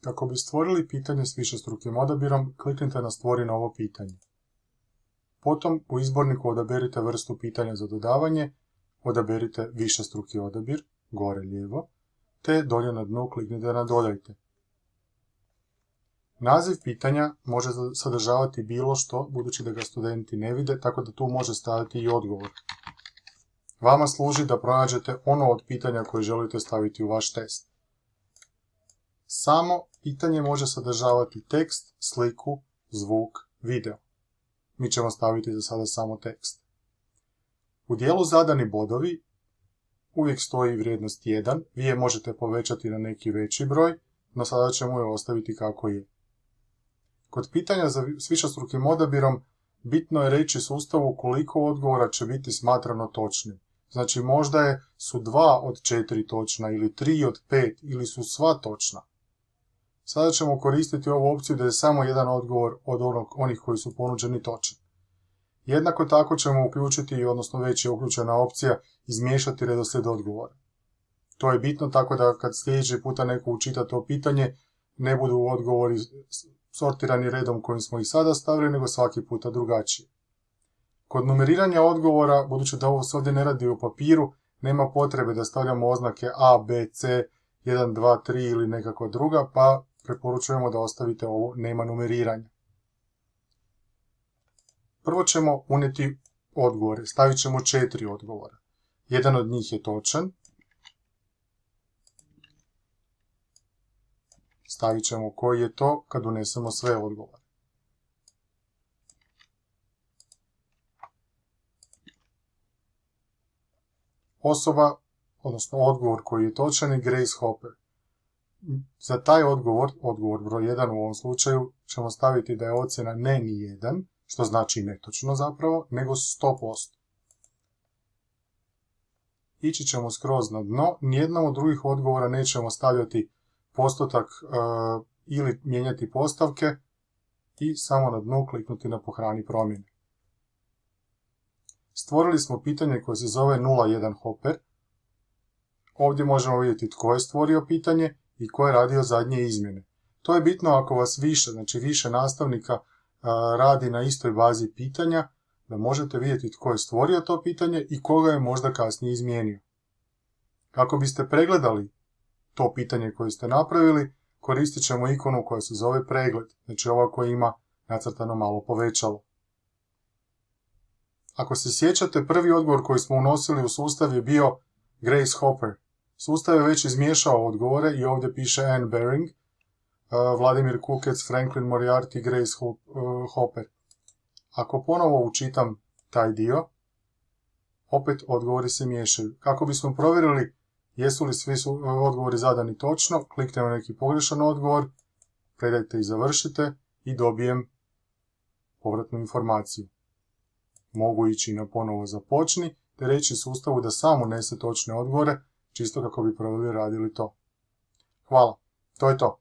Kako bi stvorili pitanje s višestrukim odabirom, kliknite na stvori novo pitanje. Potom u izborniku odaberite vrstu pitanja za dodavanje, odaberite višestruki odabir, gore lijevo, te dolje na dnu kliknite na dodajte. Naziv pitanja može sadržavati bilo što, budući da ga studenti ne vide, tako da tu može staviti i odgovor. Vama služi da pronađete ono od pitanja koje želite staviti u vaš test. Samo pitanje može sadržavati tekst, sliku, zvuk, video. Mi ćemo staviti za sada samo tekst. U dijelu zadani bodovi uvijek stoji vrijednost 1, vi je možete povećati na neki veći broj, no sada ćemo je ostaviti kako je. Kod pitanja za, s višestrukim odabirom bitno je reći sustavu koliko odgovora će biti smatrano točnim. Znači možda su dva od četiri točna ili tri od pet ili su sva točna. Sada ćemo koristiti ovu opciju da je samo jedan odgovor od onog, onih koji su ponuđeni točan. Jednako tako ćemo uključiti, odnosno već je uključena opcija, izmiješati redoslijed odgovora. To je bitno tako da kad sljedeći puta neko učita to pitanje, ne budu odgovori sortirani redom kojim smo ih sada stavili, nego svaki puta drugačije. Kod numeriranja odgovora, budući da ovo se ovdje ne radi u papiru, nema potrebe da stavljamo oznake A, B, C, 1, 2, 3 ili nekakva druga, pa preporučujemo da ostavite ovo nema numeriranja. Prvo ćemo unijeti odgovore, stavit ćemo četiri odgovora. Jedan od njih je točan, stavit ćemo koji je to kad unesemo sve odgovore. Osoba, odnosno odgovor koji je točan je Grace Hopper. Za taj odgovor, odgovor broj 1 u ovom slučaju, ćemo staviti da je ocjena ne ni 1, što znači netočno zapravo, nego 100%. Ići ćemo skroz na dno, nijednom od drugih odgovora nećemo stavljati postotak e, ili mijenjati postavke i samo na dnu kliknuti na pohrani promjene. Stvorili smo pitanje koje se zove 01 hopper. Ovdje možemo vidjeti tko je stvorio pitanje i ko je radio zadnje izmjene. To je bitno ako vas više, znači više nastavnika radi na istoj bazi pitanja, da možete vidjeti tko je stvorio to pitanje i koga je možda kasnije izmijenio. Kako biste pregledali to pitanje koje ste napravili, koristit ćemo ikonu koja se zove pregled, znači ova koja ima nacrtano malo povećalo. Ako se sjećate, prvi odgovor koji smo unosili u sustav je bio Grace Hopper. Sustav je već izmiješao odgovore i ovdje piše Anne Bering, uh, Vladimir Kukec, Franklin Moriarty, Grace uh, Hopper. Ako ponovo učitam taj dio, opet odgovori se miješaju. Kako bismo provjerili jesu li svi uh, odgovori zadani točno, kliknemo na neki pogrešan odgovor, predajte i završite i dobijem povratnu informaciju. Mogu ići na ponovo započni, te reći sustavu da samo unese točne odgovore, čisto kako bi proveli radili to. Hvala, to je to.